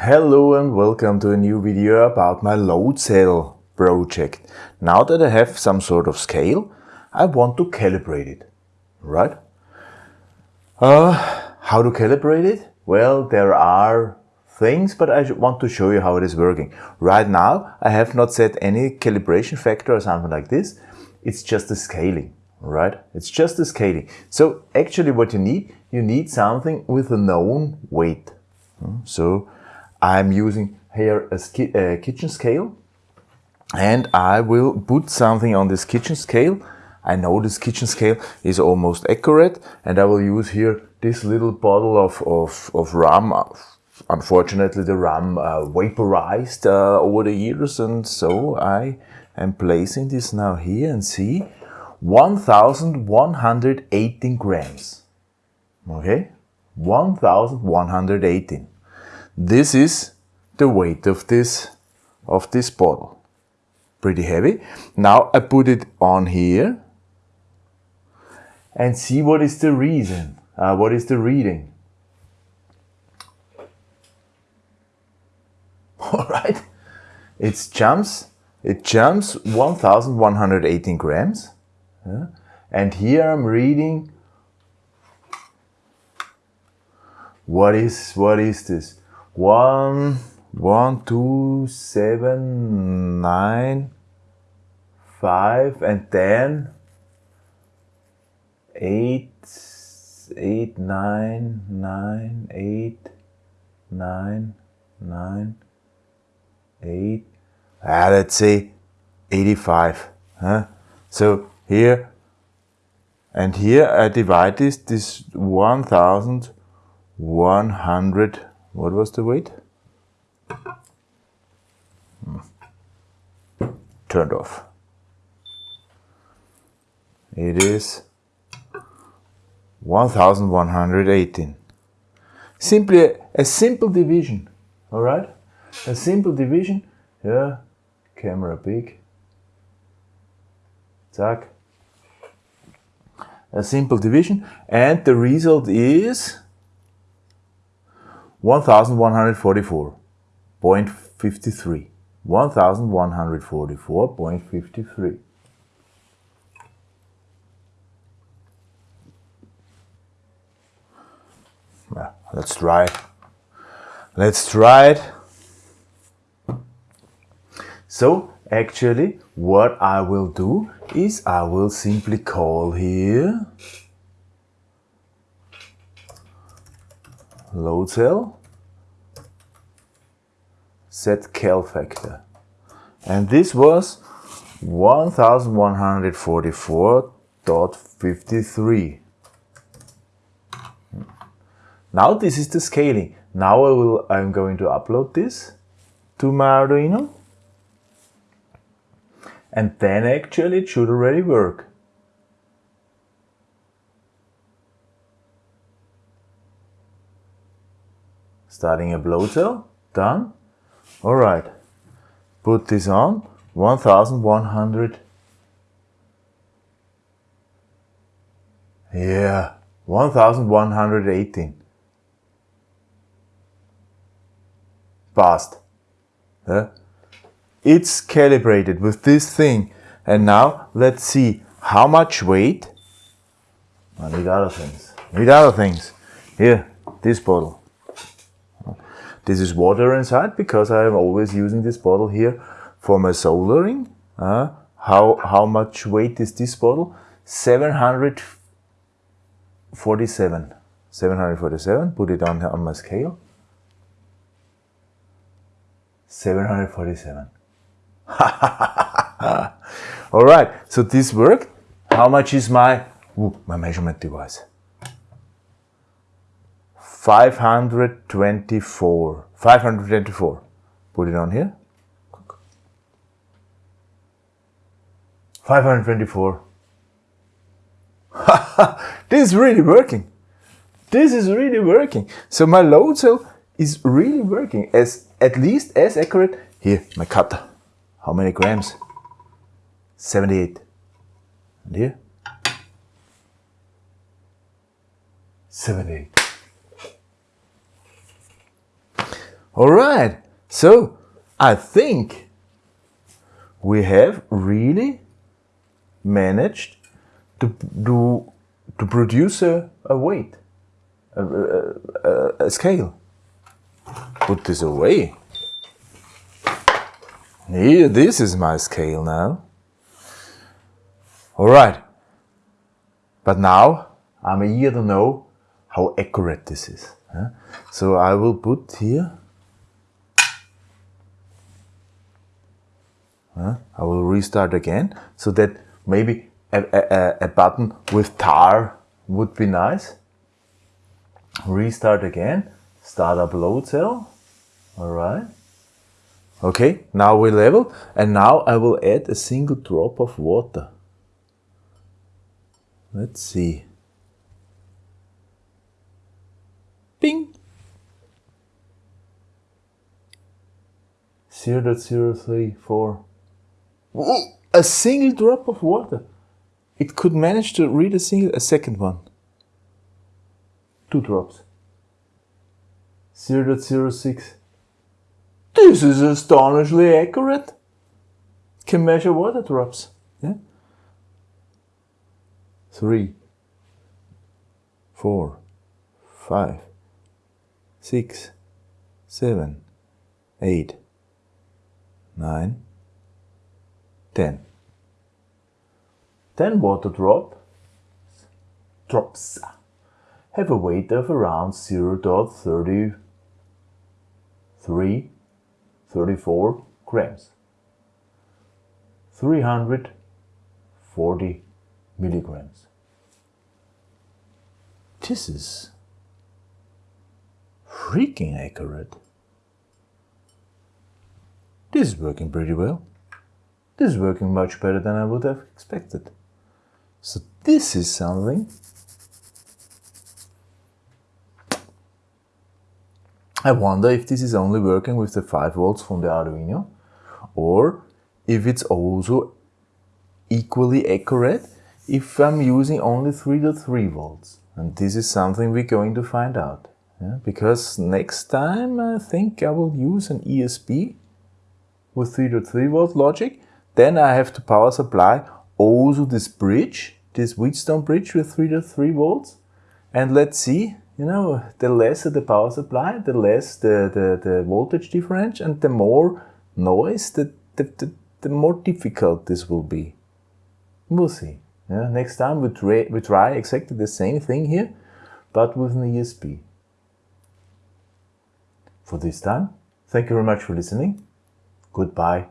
Hello and welcome to a new video about my load cell project. Now that I have some sort of scale, I want to calibrate it, right? Uh, how to calibrate it? Well, there are things, but I want to show you how it is working. Right now, I have not set any calibration factor or something like this. It's just a scaling, right? It's just a scaling. So actually what you need, you need something with a known weight. So I'm using here a, a kitchen scale and I will put something on this kitchen scale. I know this kitchen scale is almost accurate and I will use here this little bottle of, of, of rum. Unfortunately the rum uh, vaporized uh, over the years and so I am placing this now here and see 1118 grams. Okay, 1118. This is the weight of this, of this bottle. Pretty heavy. Now I put it on here and see what is the reason, uh, what is the reading. All right, it jumps, it jumps 1118 grams. Yeah. And here I'm reading, what is, what is this? One, one, two, seven, nine, five, and then eight, eight, nine, nine, eight, nine, nine, eight. Ah, let's say 85. Huh? So here and here I divide this, this 1100 what was the weight? Hmm. Turned off. It is 1118. Simply a, a simple division, all right? A simple division, yeah, camera big, zack. A simple division, and the result is 1144.53. 1144.53. let's try it. Let's try it. So actually what I will do is I will simply call here load cell, set cal factor. And this was 1144.53. Now this is the scaling. Now I will, I'm going to upload this to my Arduino. And then actually it should already work. Starting a blow done. All right, put this on, 1100. Yeah, 1118. Fast. Yeah. It's calibrated with this thing. And now let's see how much weight. I need other things. Need other things. Here, this bottle. This is water inside because I am always using this bottle here for my soldering. Uh, how, how much weight is this bottle? 747. 747, put it on, on my scale. 747. All right, so this worked. How much is my, ooh, my measurement device? 524. 524. Put it on here. 524. this is really working. This is really working. So my load cell is really working as at least as accurate. Here, my cutter. How many grams? 78. And here? 78. All right, so I think we have really managed to do to produce a, a weight, a, a, a scale. Put this away. Here, this is my scale now. All right. But now I'm eager to know how accurate this is. So I will put here. I will restart again so that maybe a, a, a button with tar would be nice. Restart again. Start up load cell. All right. Okay, now we level and now I will add a single drop of water. Let's see. Bing! 0 0.034. A single drop of water. It could manage to read a single, a second one. Two drops. 0 0.06. This is astonishingly accurate. Can measure water drops. Yeah? Three, four, five, six, seven, eight, nine, ten. Ten water drop drops have a weight of around 0.33 34 grams. 340 milligrams. This is freaking accurate. This is working pretty well. This is working much better than I would have expected. So this is something I wonder if this is only working with the 5 volts from the Arduino or if it's also equally accurate if I'm using only 3.3 volts. And this is something we're going to find out. Yeah? Because next time I think I will use an ESP with 3.3 volt logic. Then I have to power supply also this bridge, this Wheatstone bridge with 3.3 volts. And let's see you know, the lesser the power supply, the less the, the, the voltage difference and the more noise, the, the, the, the more difficult this will be. We'll see. Yeah, next time we try, we try exactly the same thing here, but with an ESP. For this time, thank you very much for listening. Goodbye.